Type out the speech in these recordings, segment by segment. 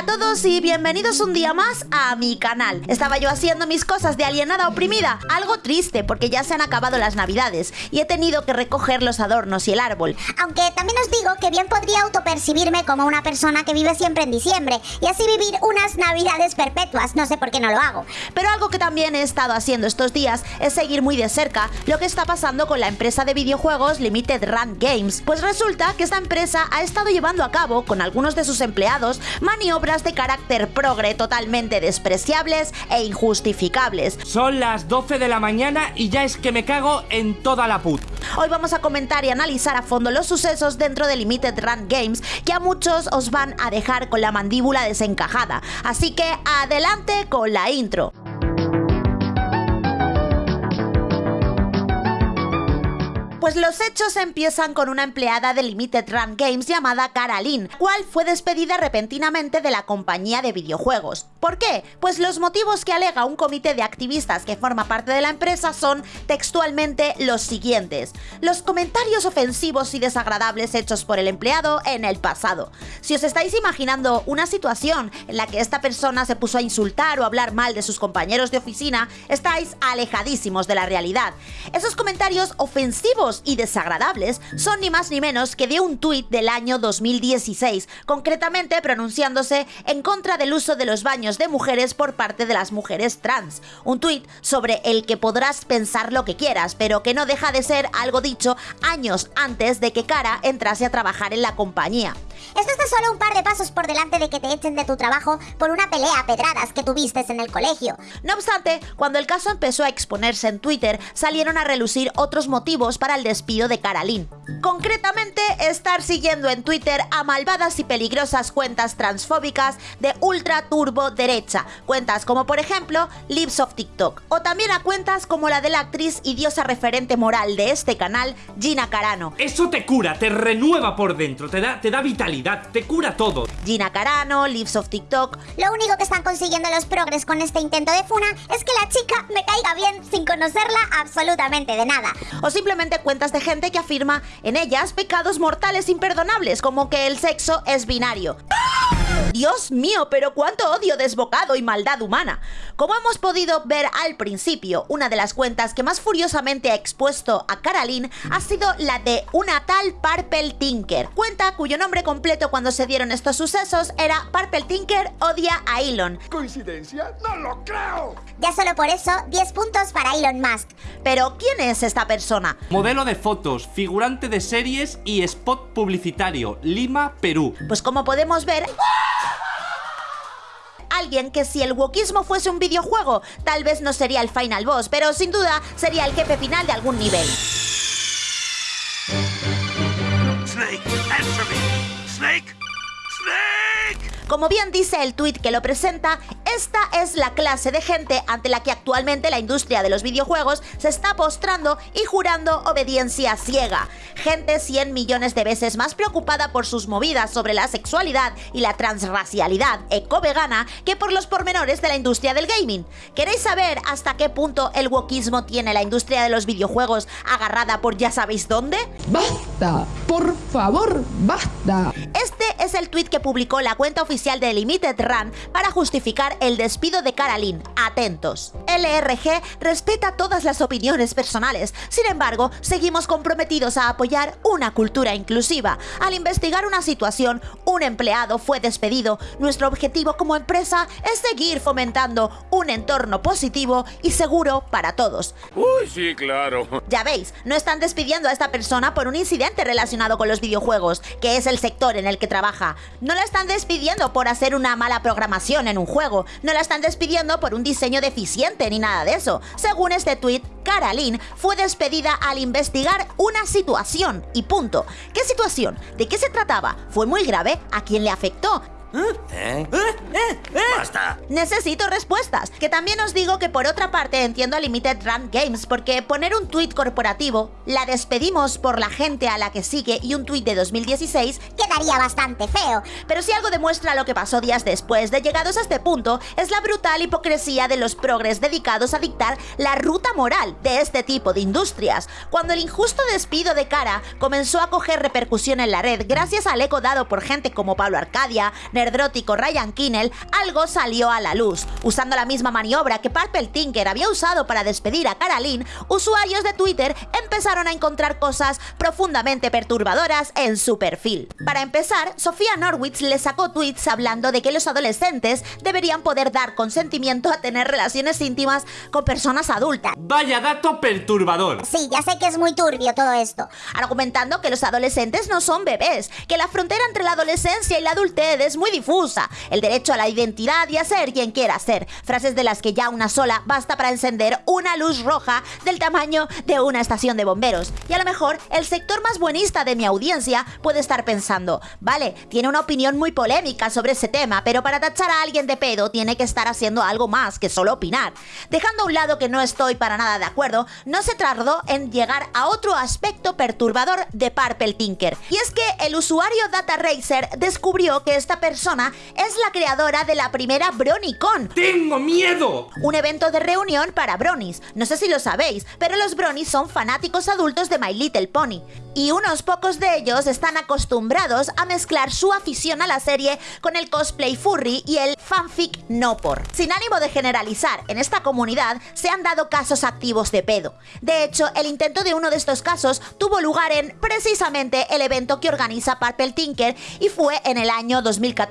Hola a todos y bienvenidos un día más a mi canal. Estaba yo haciendo mis cosas de alienada oprimida, algo triste porque ya se han acabado las navidades y he tenido que recoger los adornos y el árbol. Aunque también os digo que bien podría autopercibirme como una persona que vive siempre en diciembre y así vivir unas navidades perpetuas, no sé por qué no lo hago. Pero algo que también he estado haciendo estos días es seguir muy de cerca lo que está pasando con la empresa de videojuegos Limited Run Games. Pues resulta que esta empresa ha estado llevando a cabo con algunos de sus empleados maniobras de carácter progre totalmente despreciables e injustificables. Son las 12 de la mañana y ya es que me cago en toda la put. Hoy vamos a comentar y analizar a fondo los sucesos dentro de Limited Run Games que a muchos os van a dejar con la mandíbula desencajada. Así que adelante con la intro. Pues los hechos empiezan con una empleada de Limited Run Games llamada Caroline, cual fue despedida repentinamente de la compañía de videojuegos. ¿Por qué? Pues los motivos que alega un comité de activistas que forma parte de la empresa son textualmente los siguientes. Los comentarios ofensivos y desagradables hechos por el empleado en el pasado. Si os estáis imaginando una situación en la que esta persona se puso a insultar o hablar mal de sus compañeros de oficina, estáis alejadísimos de la realidad. Esos comentarios ofensivos y desagradables son ni más ni menos que de un tuit del año 2016, concretamente pronunciándose en contra del uso de los baños de mujeres por parte de las mujeres trans. Un tuit sobre el que podrás pensar lo que quieras, pero que no deja de ser algo dicho años antes de que Cara entrase a trabajar en la compañía. Esto está solo un par de pasos por delante de que te echen de tu trabajo por una pelea a pedradas que tuviste en el colegio. No obstante, cuando el caso empezó a exponerse en Twitter, salieron a relucir otros motivos para el despido de Caroline. Concretamente, estar siguiendo en Twitter a malvadas y peligrosas cuentas transfóbicas de ultra turbo derecha, cuentas como por ejemplo Lips of TikTok, o también a cuentas como la de la actriz y diosa referente moral de este canal, Gina Carano. Eso te cura, te renueva por dentro, te da, te da vitalidad, te cura todo. Gina Carano, Lips of TikTok. Lo único que están consiguiendo los progres con este intento de funa es que la chica me conocerla absolutamente de nada. O simplemente cuentas de gente que afirma en ellas pecados mortales imperdonables, como que el sexo es binario. Dios mío, pero cuánto odio desbocado y maldad humana. Como hemos podido ver al principio, una de las cuentas que más furiosamente ha expuesto a Caroline ha sido la de una tal Purple Tinker, cuenta cuyo nombre completo cuando se dieron estos sucesos era Purple Tinker odia a Elon. ¿Coincidencia? ¡No lo creo! Ya solo por eso, 10 puntos para Elon Musk. Pero, ¿quién es esta persona? Modelo de fotos, figurante de series y spot publicitario, Lima, Perú. Pues como podemos ver alguien que si el wokismo fuese un videojuego, tal vez no sería el final boss, pero sin duda sería el jefe final de algún nivel. Como bien dice el tweet que lo presenta, esta es la clase de gente ante la que actualmente la industria de los videojuegos se está postrando y jurando obediencia ciega. Gente 100 millones de veces más preocupada por sus movidas sobre la sexualidad y la transracialidad eco-vegana que por los pormenores de la industria del gaming. ¿Queréis saber hasta qué punto el wokismo tiene la industria de los videojuegos agarrada por ya sabéis dónde? ¡Basta! ¡Por favor, basta! Este es el tweet que publicó la cuenta oficial de Limited Run para justificar el despido de Caroline. Atentos. LRG respeta todas las opiniones personales, sin embargo, seguimos comprometidos a apoyar una cultura inclusiva. Al investigar una situación, un empleado fue despedido. Nuestro objetivo como empresa es seguir fomentando un entorno positivo y seguro para todos. Uy, sí, claro. Ya veis, no están despidiendo a esta persona por un incidente relacionado con los videojuegos, que es el sector en el que trabaja. No la están despidiendo por hacer una mala programación en un juego, no la están despidiendo por un diseño deficiente ni nada de eso. Según este tweet, Caroline fue despedida al investigar una situación y punto. ¿Qué situación? ¿De qué se trataba? ¿Fue muy grave? ¿A quién le afectó? ¿Eh? ¡Basta! Necesito respuestas. Que también os digo que por otra parte entiendo a Limited Run Games porque poner un tuit corporativo, la despedimos por la gente a la que sigue y un tuit de 2016 Quedaría bastante feo. Pero si algo demuestra lo que pasó días después de llegados a este punto, es la brutal hipocresía de los progres dedicados a dictar la ruta moral de este tipo de industrias. Cuando el injusto despido de Cara comenzó a coger repercusión en la red gracias al eco dado por gente como Pablo Arcadia, nerdrótico Ryan Kinnell, algo salió a la luz. Usando la misma maniobra que Purple Tinker había usado para despedir a Caroline, usuarios de Twitter empezaron a encontrar cosas profundamente perturbadoras en su perfil. Para empezar, Sofía Norwitz le sacó tweets hablando de que los adolescentes deberían poder dar consentimiento a tener relaciones íntimas con personas adultas. Vaya dato perturbador. Sí, ya sé que es muy turbio todo esto. argumentando que los adolescentes no son bebés, que la frontera entre la adolescencia y la adultez es muy difusa, el derecho a la identidad y a ser quien quiera ser, frases de las que ya una sola basta para encender una luz roja del tamaño de una estación de bomberos. Y a lo mejor el sector más buenista de mi audiencia puede estar pensando, vale, tiene una opinión muy polémica sobre ese tema, pero para tachar a alguien de pedo tiene que estar haciendo algo más que solo opinar. Dejando a un lado que no estoy para nada de acuerdo, no se tardó en llegar a otro aspecto perturbador de Purple Tinker. Y es que el usuario Data Racer descubrió que esta persona es la creadora de la primera BronyCon, ¡Tengo miedo! un evento de reunión para bronies. No sé si lo sabéis, pero los bronies son fanáticos adultos de My Little Pony. Y unos pocos de ellos están acostumbrados a mezclar su afición a la serie con el cosplay furry y el fanfic no por. Sin ánimo de generalizar, en esta comunidad se han dado casos activos de pedo. De hecho, el intento de uno de estos casos tuvo lugar en precisamente el evento que organiza Purple Tinker y fue en el año 2014.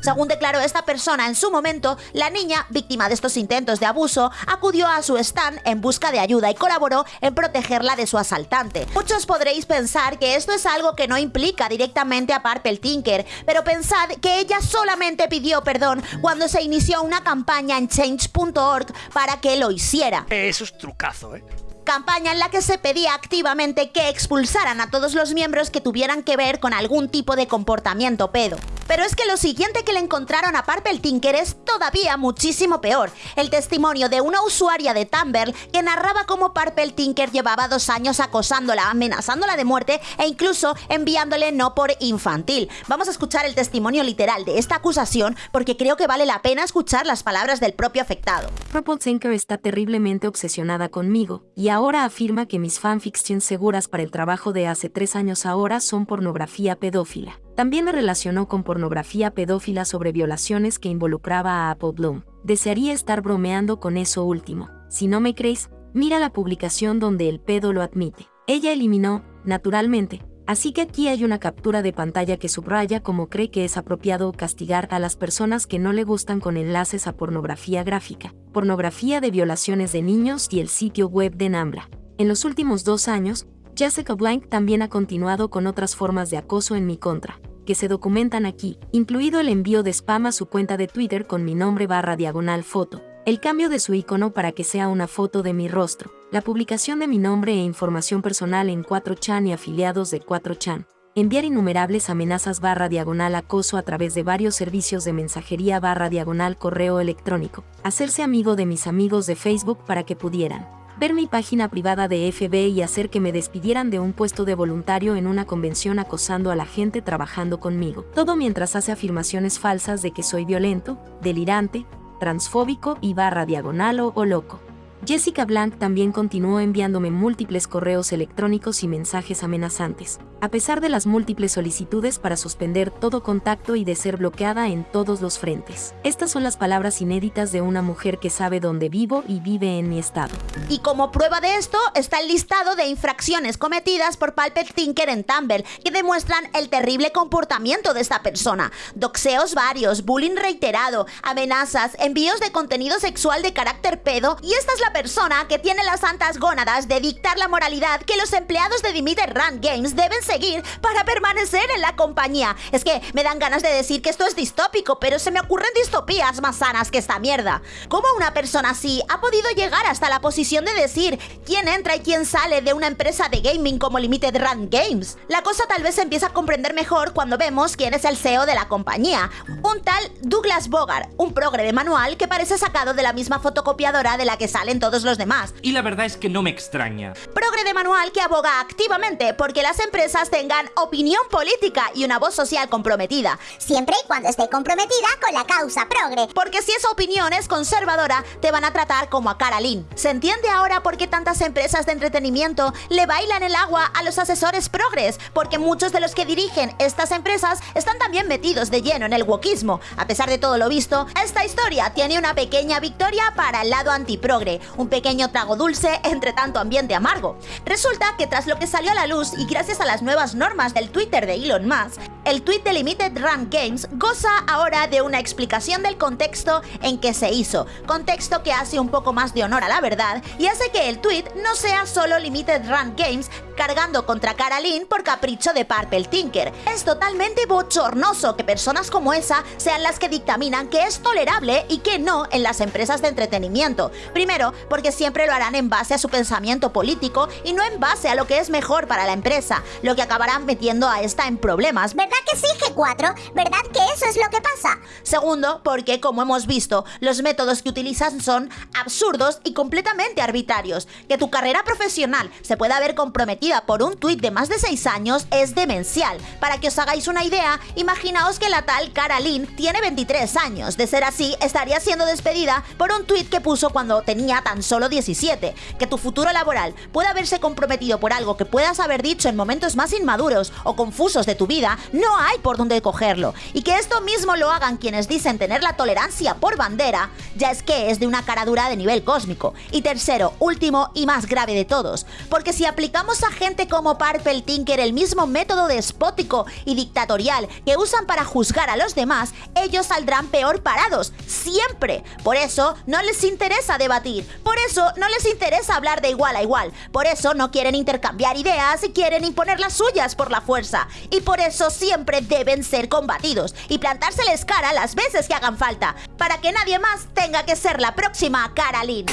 Según declaró esta persona en su momento, la niña, víctima de estos intentos de abuso, acudió a su stand en busca de ayuda y colaboró en protegerla de su asaltante. Muchos podréis pensar que esto es algo que no implica directamente a Purple Tinker, pero pensad que ella solamente pidió perdón cuando se inició una campaña en change.org para que lo hiciera Eso es trucazo, ¿eh? campaña en la que se pedía activamente que expulsaran a todos los miembros que tuvieran que ver con algún tipo de comportamiento pedo. Pero es que lo siguiente que le encontraron a Purple Tinker es todavía muchísimo peor. El testimonio de una usuaria de Tumblr que narraba cómo Purple Tinker llevaba dos años acosándola, amenazándola de muerte e incluso enviándole no por infantil. Vamos a escuchar el testimonio literal de esta acusación porque creo que vale la pena escuchar las palabras del propio afectado. Purple Tinker está terriblemente obsesionada conmigo, y ahora afirma que mis fanfictions seguras para el trabajo de hace tres años ahora son pornografía pedófila. También me relacionó con pornografía pedófila sobre violaciones que involucraba a Apple Bloom. Desearía estar bromeando con eso último. Si no me creéis, mira la publicación donde el pedo lo admite. Ella eliminó, naturalmente, Así que aquí hay una captura de pantalla que subraya cómo cree que es apropiado castigar a las personas que no le gustan con enlaces a pornografía gráfica, pornografía de violaciones de niños y el sitio web de Nambla. En los últimos dos años, Jessica Blank también ha continuado con otras formas de acoso en mi contra, que se documentan aquí, incluido el envío de spam a su cuenta de Twitter con mi nombre barra diagonal foto, el cambio de su icono para que sea una foto de mi rostro, la publicación de mi nombre e información personal en 4chan y afiliados de 4chan, enviar innumerables amenazas barra diagonal acoso a través de varios servicios de mensajería barra diagonal correo electrónico, hacerse amigo de mis amigos de Facebook para que pudieran ver mi página privada de FB y hacer que me despidieran de un puesto de voluntario en una convención acosando a la gente trabajando conmigo. Todo mientras hace afirmaciones falsas de que soy violento, delirante, transfóbico y barra diagonal o, o loco. Jessica Blank también continuó enviándome múltiples correos electrónicos y mensajes amenazantes, a pesar de las múltiples solicitudes para suspender todo contacto y de ser bloqueada en todos los frentes. Estas son las palabras inéditas de una mujer que sabe dónde vivo y vive en mi estado. Y como prueba de esto está el listado de infracciones cometidas por Pulpet Tinker en Tumblr que demuestran el terrible comportamiento de esta persona. Doxeos varios, bullying reiterado, amenazas, envíos de contenido sexual de carácter pedo y esta es la persona que tiene las santas gónadas de dictar la moralidad que los empleados de Dimitri Run Games deben seguir para permanecer en la compañía. Es que me dan ganas de decir que esto es distópico, pero se me ocurren distopías más sanas que esta mierda. ¿Cómo una persona así ha podido llegar hasta la posición de decir quién entra y quién sale de una empresa de gaming como Limited Run Games? La cosa tal vez se empieza a comprender mejor cuando vemos quién es el CEO de la compañía. Un tal Douglas Bogart, un progre de manual que parece sacado de la misma fotocopiadora de la que salen todos los demás. Y la verdad es que no me extraña. Progre de manual que aboga activamente porque las empresas tengan opinión política y una voz social comprometida. Siempre y cuando esté comprometida con la causa progre. Porque si esa opinión es conservadora, te van a tratar como a Carolyn. ¿Se entiende ahora por qué tantas empresas de entretenimiento le bailan el agua a los asesores progres? Porque muchos de los que dirigen estas empresas están también metidos de lleno en el wokismo. A pesar de todo lo visto, esta historia tiene una pequeña victoria para el lado antiprogre, un pequeño trago dulce entre tanto ambiente amargo. Resulta que tras lo que salió a la luz y gracias a las nuevas normas del Twitter de Elon Musk, el tweet de Limited Run Games goza ahora de una explicación del contexto en que se hizo, contexto que hace un poco más de honor a la verdad y hace que el tweet no sea solo Limited Run Games cargando contra Carolyn por capricho de Purple Tinker. Es totalmente bochornoso que personas como esa sean las que dictaminan que es tolerable y que no en las empresas de entretenimiento. Primero, porque siempre lo harán en base a su pensamiento político y no en base a lo que es mejor para la empresa, lo que acabará metiendo a esta en problemas. ¿Verdad que sí, G4? ¿Verdad que eso es lo que pasa? Segundo, porque como hemos visto, los métodos que utilizan son absurdos y completamente arbitrarios. Que tu carrera profesional se pueda ver comprometida por un tuit de más de 6 años es demencial. Para que os hagáis una idea, imaginaos que la tal Carolyn tiene 23 años. De ser así, estaría siendo despedida por un tuit que puso cuando tenía tan solo 17. Que tu futuro laboral pueda verse comprometido por algo que puedas haber dicho en momentos más inmaduros o confusos de tu vida, no hay por dónde cogerlo. Y que esto mismo lo hagan quienes dicen tener la tolerancia por bandera, ya es que es de una cara dura de nivel cósmico. Y tercero, último y más grave de todos, porque si aplicamos a gente como Purple Tinker el mismo método despótico y dictatorial que usan para juzgar a los demás, ellos saldrán peor parados, siempre. Por eso no les interesa debatir, por eso no les interesa hablar de igual a igual, por eso no quieren intercambiar ideas y quieren imponer las suyas por la fuerza, y por eso siempre deben ser combatidos y plantárseles cara las veces que hagan falta, para que nadie más tenga que ser la próxima Carolyn.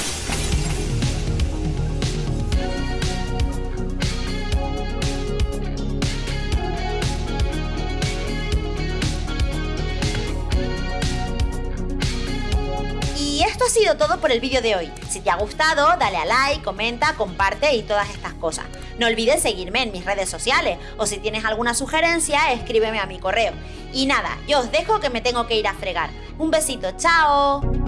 Esto ha sido todo por el vídeo de hoy. Si te ha gustado, dale a like, comenta, comparte y todas estas cosas. No olvides seguirme en mis redes sociales o si tienes alguna sugerencia, escríbeme a mi correo. Y nada, yo os dejo que me tengo que ir a fregar. Un besito, chao.